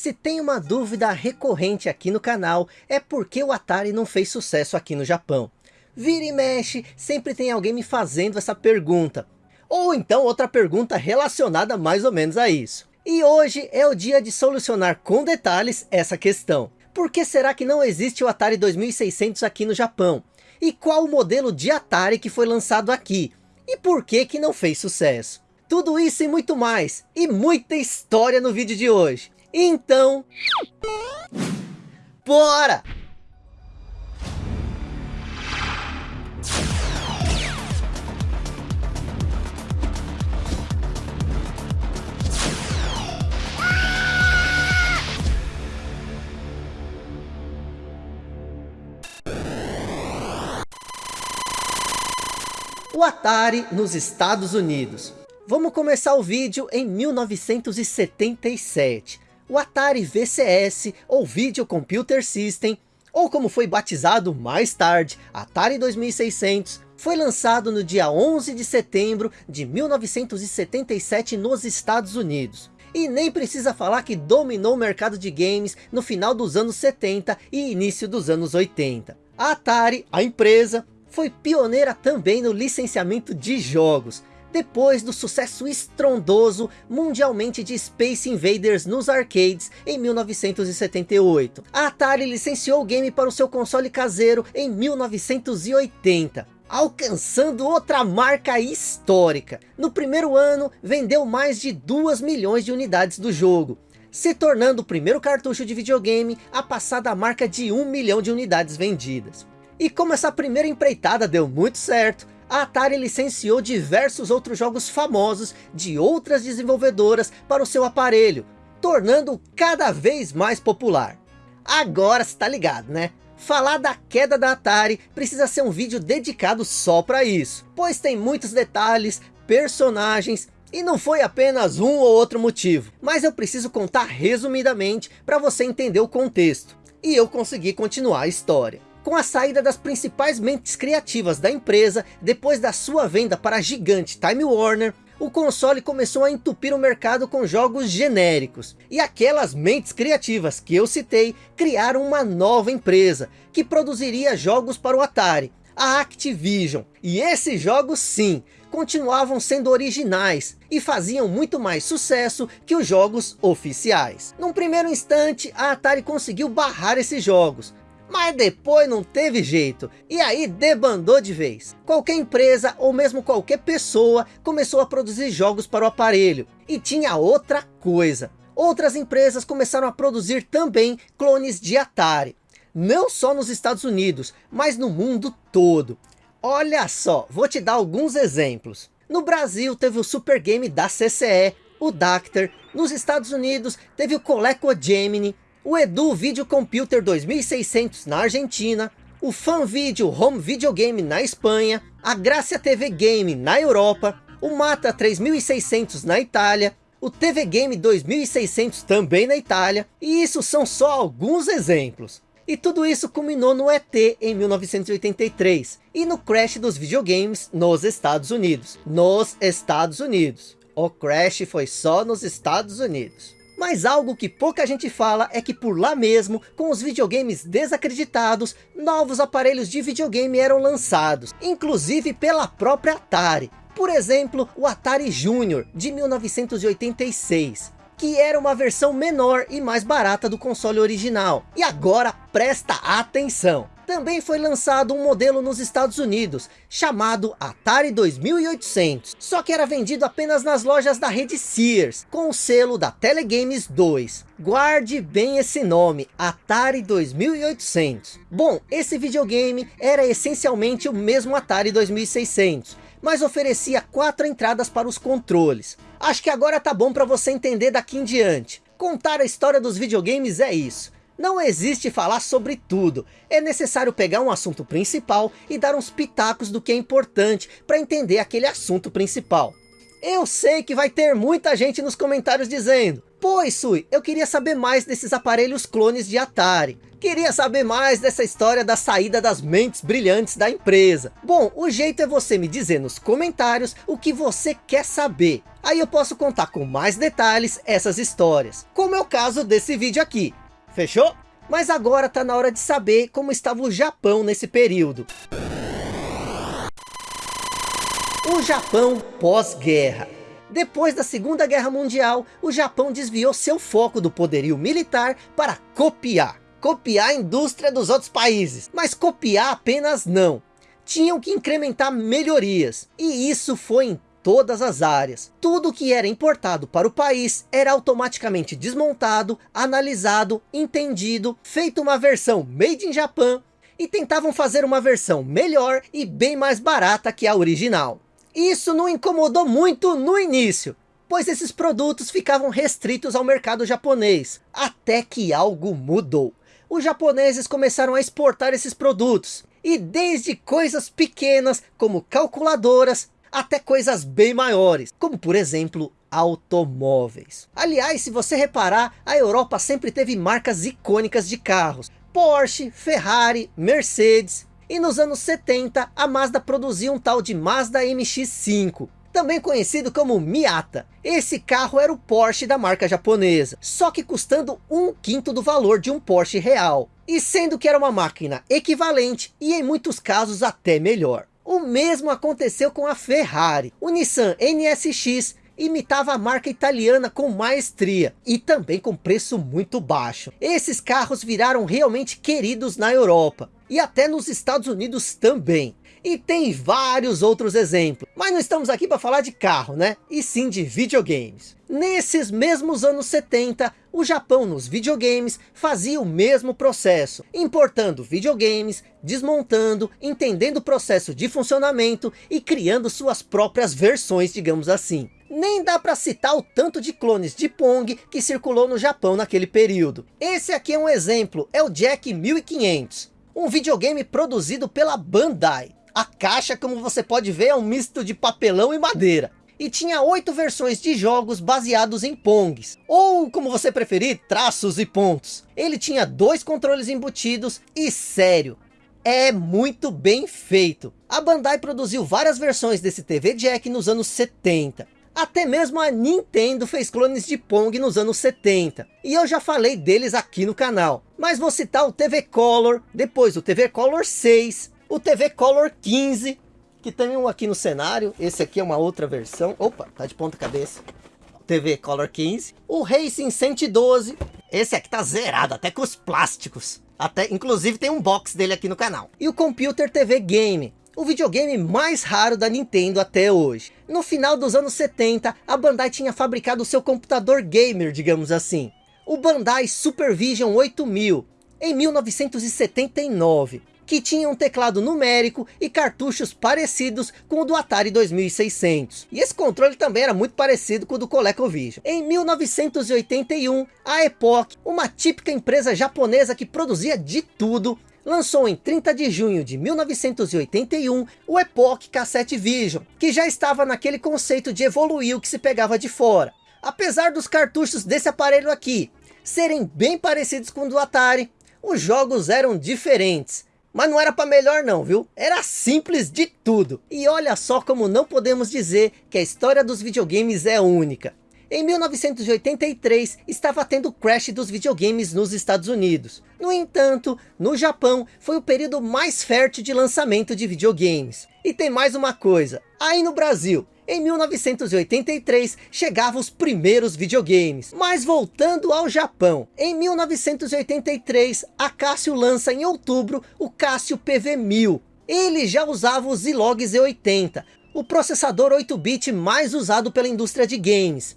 Se tem uma dúvida recorrente aqui no canal, é porque o Atari não fez sucesso aqui no Japão. Vira e mexe, sempre tem alguém me fazendo essa pergunta. Ou então outra pergunta relacionada mais ou menos a isso. E hoje é o dia de solucionar com detalhes essa questão. Por que será que não existe o Atari 2600 aqui no Japão? E qual o modelo de Atari que foi lançado aqui? E por que que não fez sucesso? Tudo isso e muito mais. E muita história no vídeo de hoje. Então... Bora! O Atari nos Estados Unidos. Vamos começar o vídeo em 1977 o Atari VCS ou Video Computer System, ou como foi batizado mais tarde, Atari 2600, foi lançado no dia 11 de setembro de 1977 nos Estados Unidos. E nem precisa falar que dominou o mercado de games no final dos anos 70 e início dos anos 80. A Atari, a empresa, foi pioneira também no licenciamento de jogos, depois do sucesso estrondoso mundialmente de Space Invaders nos arcades em 1978. A Atari licenciou o game para o seu console caseiro em 1980 alcançando outra marca histórica. No primeiro ano, vendeu mais de 2 milhões de unidades do jogo, se tornando o primeiro cartucho de videogame a passar da marca de 1 milhão de unidades vendidas. E como essa primeira empreitada deu muito certo, a Atari licenciou diversos outros jogos famosos de outras desenvolvedoras para o seu aparelho, tornando-o cada vez mais popular. Agora está ligado, né? Falar da queda da Atari precisa ser um vídeo dedicado só para isso, pois tem muitos detalhes, personagens e não foi apenas um ou outro motivo, mas eu preciso contar resumidamente para você entender o contexto. E eu consegui continuar a história. Com a saída das principais mentes criativas da empresa, depois da sua venda para a gigante Time Warner, o console começou a entupir o mercado com jogos genéricos. E aquelas mentes criativas que eu citei, criaram uma nova empresa, que produziria jogos para o Atari, a Activision. E esses jogos sim, continuavam sendo originais e faziam muito mais sucesso que os jogos oficiais. Num primeiro instante, a Atari conseguiu barrar esses jogos, mas depois não teve jeito, e aí debandou de vez. Qualquer empresa, ou mesmo qualquer pessoa, começou a produzir jogos para o aparelho. E tinha outra coisa. Outras empresas começaram a produzir também clones de Atari. Não só nos Estados Unidos, mas no mundo todo. Olha só, vou te dar alguns exemplos. No Brasil teve o Super Game da CCE, o Dacter. Nos Estados Unidos teve o Coleco Gemini, o Edu Video Computer 2600 na Argentina, o Fan Video Home Video Game na Espanha, a Gracia TV Game na Europa, o Mata 3600 na Itália, o TV Game 2600 também na Itália, e isso são só alguns exemplos. E tudo isso culminou no ET em 1983, e no crash dos videogames nos Estados Unidos. Nos Estados Unidos. O crash foi só nos Estados Unidos. Mas algo que pouca gente fala é que por lá mesmo, com os videogames desacreditados, novos aparelhos de videogame eram lançados, inclusive pela própria Atari. Por exemplo, o Atari Junior, de 1986 que era uma versão menor e mais barata do console original. E agora presta atenção! Também foi lançado um modelo nos Estados Unidos, chamado Atari 2800, só que era vendido apenas nas lojas da rede Sears, com o selo da Telegames 2. Guarde bem esse nome, Atari 2800. Bom, esse videogame era essencialmente o mesmo Atari 2600, mas oferecia quatro entradas para os controles. Acho que agora tá bom para você entender daqui em diante. Contar a história dos videogames é isso. Não existe falar sobre tudo, é necessário pegar um assunto principal e dar uns pitacos do que é importante para entender aquele assunto principal. Eu sei que vai ter muita gente nos comentários dizendo, Pois, Sui, eu queria saber mais desses aparelhos clones de Atari. Queria saber mais dessa história da saída das mentes brilhantes da empresa. Bom, o jeito é você me dizer nos comentários o que você quer saber. Aí eu posso contar com mais detalhes essas histórias. Como é o caso desse vídeo aqui. Fechou? Mas agora tá na hora de saber como estava o Japão nesse período. O Japão pós-guerra. Depois da Segunda Guerra Mundial, o Japão desviou seu foco do poderio militar para copiar copiar a indústria dos outros países. Mas copiar apenas não. Tinham que incrementar melhorias. E isso foi em todas as áreas. Tudo que era importado para o país era automaticamente desmontado, analisado, entendido, feito uma versão made in Japan e tentavam fazer uma versão melhor e bem mais barata que a original. Isso não incomodou muito no início, pois esses produtos ficavam restritos ao mercado japonês, até que algo mudou os japoneses começaram a exportar esses produtos. E desde coisas pequenas, como calculadoras, até coisas bem maiores, como por exemplo, automóveis. Aliás, se você reparar, a Europa sempre teve marcas icônicas de carros. Porsche, Ferrari, Mercedes. E nos anos 70, a Mazda produzia um tal de Mazda MX-5 também conhecido como Miata. Esse carro era o Porsche da marca japonesa, só que custando um quinto do valor de um Porsche real. E sendo que era uma máquina equivalente e em muitos casos até melhor. O mesmo aconteceu com a Ferrari. O Nissan NSX imitava a marca italiana com maestria e também com preço muito baixo. Esses carros viraram realmente queridos na Europa e até nos Estados Unidos também. E tem vários outros exemplos. Mas não estamos aqui para falar de carro, né? E sim de videogames. Nesses mesmos anos 70, o Japão nos videogames fazia o mesmo processo, importando videogames, desmontando, entendendo o processo de funcionamento e criando suas próprias versões, digamos assim. Nem dá para citar o tanto de clones de Pong que circulou no Japão naquele período. Esse aqui é um exemplo, é o Jack 1500, um videogame produzido pela Bandai. A caixa, como você pode ver, é um misto de papelão e madeira. E tinha oito versões de jogos baseados em Pongs. Ou, como você preferir, traços e pontos. Ele tinha dois controles embutidos e sério. É muito bem feito. A Bandai produziu várias versões desse TV Jack nos anos 70. Até mesmo a Nintendo fez clones de Pong nos anos 70. E eu já falei deles aqui no canal. Mas vou citar o TV Color, depois o TV Color 6, o TV Color 15, que tem um aqui no cenário. Esse aqui é uma outra versão. Opa, tá de ponta cabeça. TV Color 15. O Racing 112. Esse aqui tá zerado, até com os plásticos. Até, inclusive tem um box dele aqui no canal. E o Computer TV Game. O videogame mais raro da Nintendo até hoje. No final dos anos 70, a Bandai tinha fabricado seu computador gamer, digamos assim. O Bandai Supervision 8000, em 1979 que tinha um teclado numérico e cartuchos parecidos com o do Atari 2600. E esse controle também era muito parecido com o do ColecoVision. Em 1981, a Epoch, uma típica empresa japonesa que produzia de tudo, lançou em 30 de junho de 1981 o Epoch Cassette Vision, que já estava naquele conceito de evoluir o que se pegava de fora. Apesar dos cartuchos desse aparelho aqui serem bem parecidos com o do Atari, os jogos eram diferentes mas não era para melhor não, viu? Era simples de tudo. E olha só como não podemos dizer que a história dos videogames é única. Em 1983, estava tendo o crash dos videogames nos Estados Unidos. No entanto, no Japão, foi o período mais fértil de lançamento de videogames. E tem mais uma coisa, aí no Brasil, em 1983 chegavam os primeiros videogames. Mas voltando ao Japão, em 1983 a Casio lança em outubro o Casio PV1000. Ele já usava o Zilog Z80, o processador 8-bit mais usado pela indústria de games.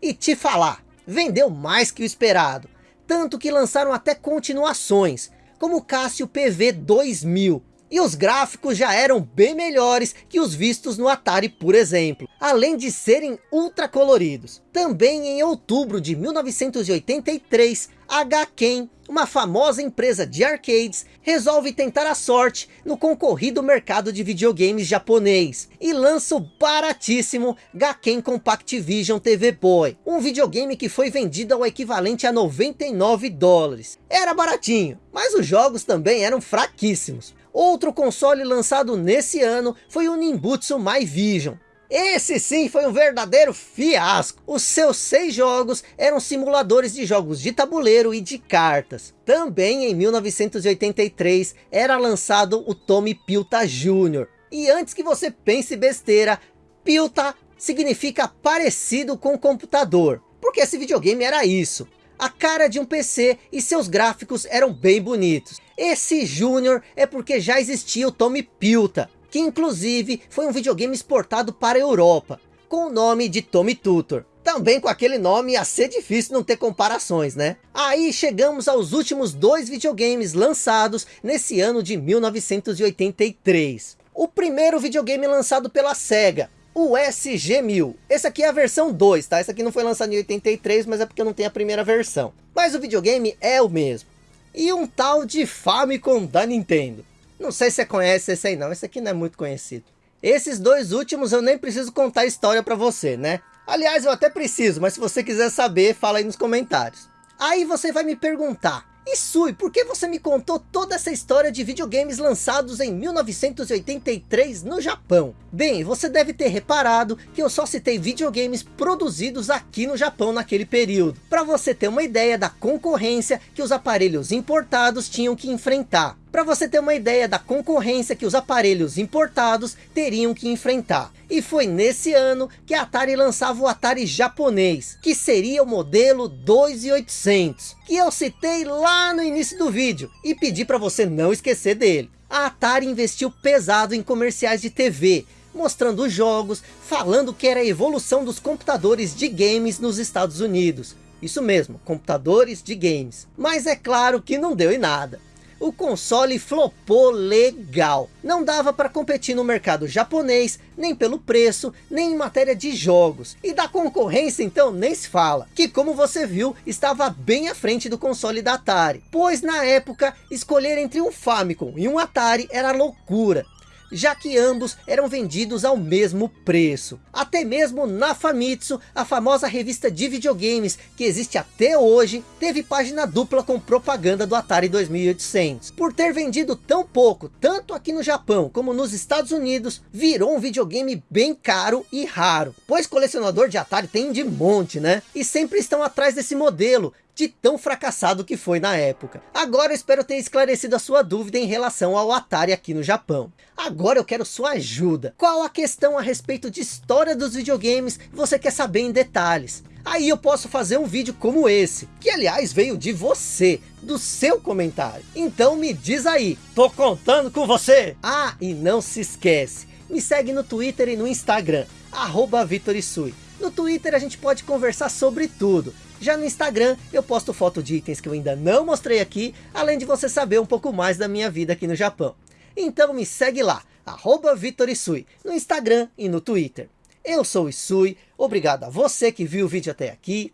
E te falar, vendeu mais que o esperado, tanto que lançaram até continuações, como o Casio PV2000, E os gráficos já eram bem melhores que os vistos no Atari, por exemplo. Além de serem ultra coloridos. Também em outubro de 1983, a Gaken, uma famosa empresa de arcades, resolve tentar a sorte no concorrido mercado de videogames japonês. E lança o baratíssimo Gaken Compact Vision TV Boy. Um videogame que foi vendido ao equivalente a 99 dólares. Era baratinho, mas os jogos também eram fraquíssimos. Outro console lançado nesse ano foi o Nimbutsu My Vision. Esse sim foi um verdadeiro fiasco. Os seus seis jogos eram simuladores de jogos de tabuleiro e de cartas. Também em 1983 era lançado o Tommy Pilta Jr. E antes que você pense besteira, Pilta significa parecido com computador. Porque esse videogame era isso a cara de um PC e seus gráficos eram bem bonitos. Esse Júnior é porque já existia o Tommy Pilta, que inclusive foi um videogame exportado para a Europa, com o nome de Tommy Tutor. Também com aquele nome ia ser difícil não ter comparações, né? Aí chegamos aos últimos dois videogames lançados nesse ano de 1983. O primeiro videogame lançado pela SEGA, o SG-1000. Esse aqui é a versão 2, tá? Esse aqui não foi lançado em 83, mas é porque não tem a primeira versão. Mas o videogame é o mesmo. E um tal de Famicom da Nintendo. Não sei se você conhece esse aí não, esse aqui não é muito conhecido. Esses dois últimos eu nem preciso contar a história para você, né? Aliás, eu até preciso, mas se você quiser saber, fala aí nos comentários. Aí você vai me perguntar, e Sui, por que você me contou toda essa história de videogames lançados em 1983 no Japão? Bem, você deve ter reparado que eu só citei videogames produzidos aqui no Japão naquele período, para você ter uma ideia da concorrência que os aparelhos importados tinham que enfrentar para você ter uma ideia da concorrência que os aparelhos importados teriam que enfrentar. E foi nesse ano que a Atari lançava o Atari japonês, que seria o modelo 2800, que eu citei lá no início do vídeo, e pedi para você não esquecer dele. A Atari investiu pesado em comerciais de TV, mostrando jogos, falando que era a evolução dos computadores de games nos Estados Unidos. Isso mesmo, computadores de games. Mas é claro que não deu em nada o console flopou legal. Não dava para competir no mercado japonês, nem pelo preço, nem em matéria de jogos. E da concorrência então nem se fala, que como você viu, estava bem à frente do console da Atari. Pois na época, escolher entre um Famicom e um Atari era loucura já que ambos eram vendidos ao mesmo preço. Até mesmo na Famitsu, a famosa revista de videogames que existe até hoje, teve página dupla com propaganda do Atari 2800. Por ter vendido tão pouco, tanto aqui no Japão como nos Estados Unidos, virou um videogame bem caro e raro. Pois colecionador de Atari tem de monte, né? E sempre estão atrás desse modelo, de tão fracassado que foi na época. Agora eu espero ter esclarecido a sua dúvida em relação ao Atari aqui no Japão. Agora eu quero sua ajuda. Qual a questão a respeito de história dos videogames você quer saber em detalhes? Aí eu posso fazer um vídeo como esse, que aliás veio de você, do seu comentário. Então me diz aí, tô contando com você! Ah, e não se esquece, me segue no Twitter e no Instagram, arroba Vitorisui. No Twitter a gente pode conversar sobre tudo. Já no Instagram eu posto foto de itens que eu ainda não mostrei aqui, além de você saber um pouco mais da minha vida aqui no Japão. Então me segue lá, arroba Vitorisui, no Instagram e no Twitter. Eu sou o Isui, obrigado a você que viu o vídeo até aqui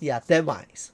e até mais.